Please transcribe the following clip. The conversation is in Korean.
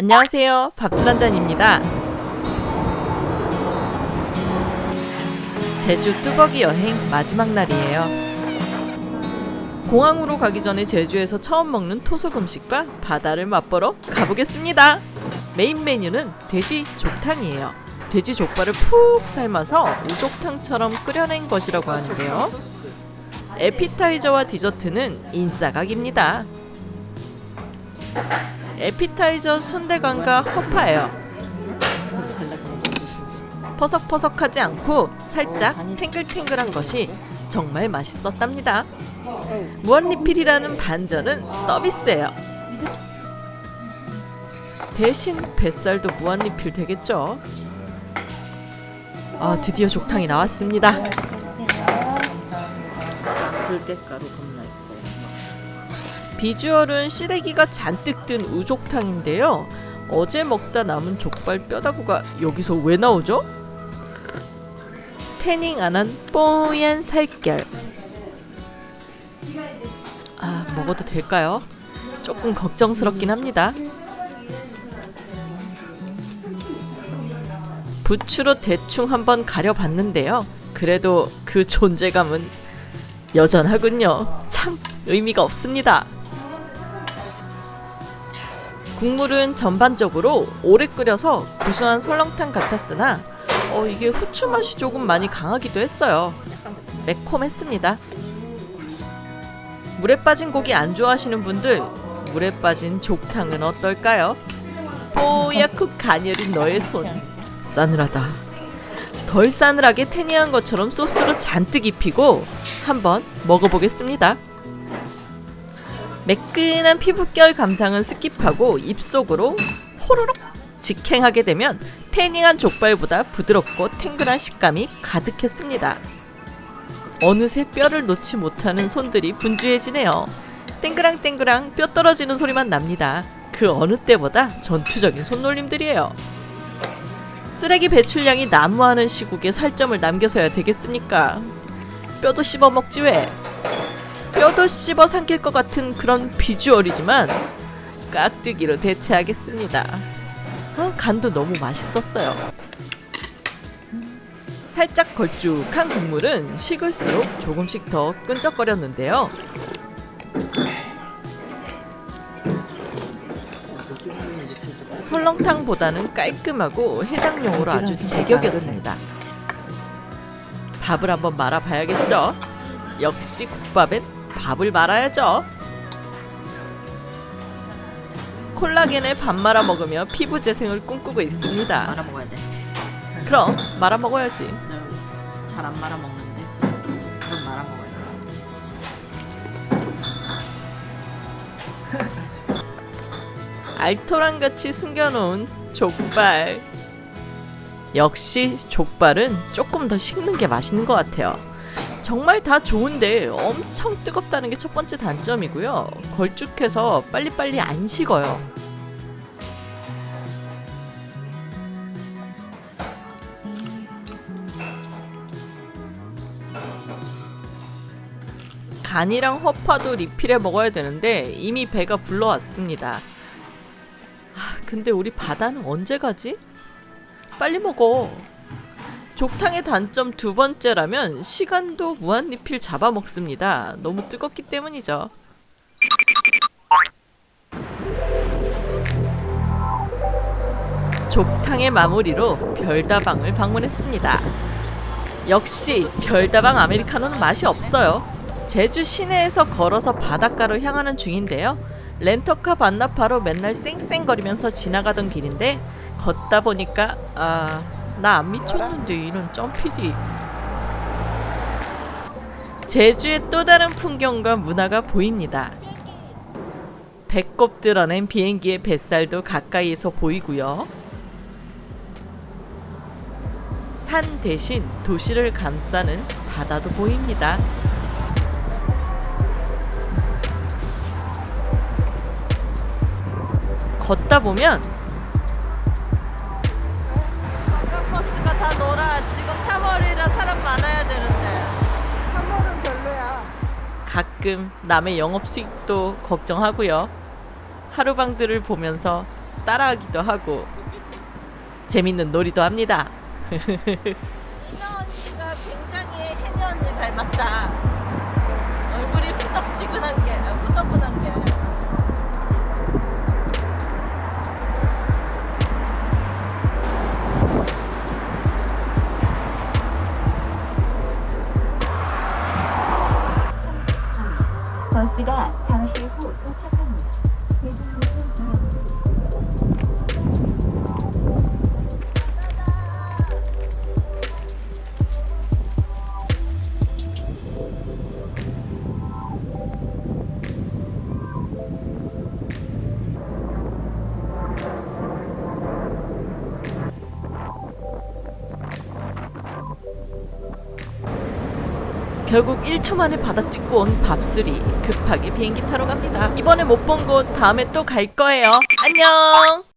안녕하세요. 밥술 한잔입니다. 제주 뚜벅이 여행 마지막 날이에요. 공항으로 가기 전에 제주에서 처음 먹는 토속 음식과 바다를 맛보러 가보겠습니다. 메인 메뉴는 돼지 족탕이에요. 돼지 족발을 푹 삶아서 우족탕처럼 끓여낸 것이라고 하는데요. 에피타이저와 디저트는 인싸각입니다. 에피타이저 순대관과 허파예요. 퍼석퍼석하지 않고 살짝 탱글탱글한 것이 정말 맛있었답니다. 무한리필이라는 반전은 서비스예요. 대신 뱃살도 무한리필 되겠죠? 아 드디어 족탕이 나왔습니다. 겁나 있고 비주얼은 시래기가 잔뜩 든 우족탕인데요. 어제 먹다 남은 족발 뼈다구가 여기서 왜 나오죠? 태닝 안 한 뽀얀 살결. 아, 먹어도 될까요? 조금 걱정스럽긴 합니다. 부추로 대충 한번 가려봤는데요. 그래도 그 존재감은 여전하군요. 참 의미가 없습니다. 국물은 전반적으로 오래 끓여서 구수한 설렁탕 같았으나 어, 이게 후추 맛이 조금 많이 강하기도 했어요. 매콤했습니다. 물에 빠진 고기 안 좋아하시는 분들 물에 빠진 족탕은 어떨까요? 뽀얗고 가녀린 너의 손 싸늘하다. 덜 싸늘하게 tanning한 것처럼 소스로 잔뜩 입히고 한번 먹어보겠습니다. 매끈한 피부결 감상은 skip하고 입속으로 호로록 직행하게 되면 tanning한 족발보다 부드럽고 탱글한 식감이 가득했습니다. 어느새 뼈를 놓지 못하는 손들이 분주해지네요. 땡그랑땡그랑 뼈 떨어지는 소리만 납니다. 그 어느 때보다 전투적인 손놀림들이에요. 쓰레기 배출량이 난무하는 시국에 살점을 남겨서야 되겠습니까? 뼈도 씹어 먹지 왜? 뼈도 씹어 삼킬 것 같은 그런 비주얼이지만 깍두기로 대체하겠습니다. 아, 간도 너무 맛있었어요. 살짝 걸쭉한 국물은 식을수록 조금씩 더 끈적거렸는데요. 설렁탕보다는 깔끔하고 해장용으로 아주 제격이었습니다. 밥을 한번 말아봐야겠죠? 역시 국밥엔 밥을 말아야죠. 콜라겐에 밥 말아 먹으며 피부 재생을 꿈꾸고 있습니다. 말아 먹어야 돼. 그럼 말아 먹어야지. 잘 안 말아 먹는데. 그럼 말아 먹어야 돼. 알토란 같이 숨겨놓은 족발. 역시 족발은 조금 더 식는 게 맛있는 것 같아요. 정말 다 좋은데 엄청 뜨겁다는 게 첫 번째 단점이고요. 걸쭉해서 빨리빨리 안 식어요. 간이랑 허파도 리필해 먹어야 되는데 이미 배가 불러왔습니다. 아, 근데 우리 바다는 언제 가지? 빨리 먹어. 족탕의 단점 두 번째라면 시간도 무한리필 잡아먹습니다. 너무 뜨겁기 때문이죠. 족탕의 마무리로 별다방을 방문했습니다. 역시 별다방 아메리카노는 맛이 없어요. 제주 시내에서 걸어서 바닷가로 향하는 중인데요. 렌터카 반납하러 맨날 쌩쌩거리면서 지나가던 길인데 걷다 보니까 아... 나 안 미쳤는데 이런 점피디 제주의 또 다른 풍경과 문화가 보입니다. 배꼽 드러낸 비행기의 뱃살도 가까이에서 보이고요. 산 대신 도시를 감싸는 바다도 보입니다. 걷다 보면 가끔 남의 영업 수익도 걱정하고요. 하루방들을 보면서 따라하기도 하고 재밌는 놀이도 합니다. 이나 언니가 굉장히 혜니 언니 닮았다. 얼굴이 후덥지근한 게, 아, 후더분한 게. 결국 1초 만에 받아 찍고 온 밥술이 급하게 비행기 타러 갑니다. 이번에 못 본 곳 다음에 또 갈 거예요. 안녕!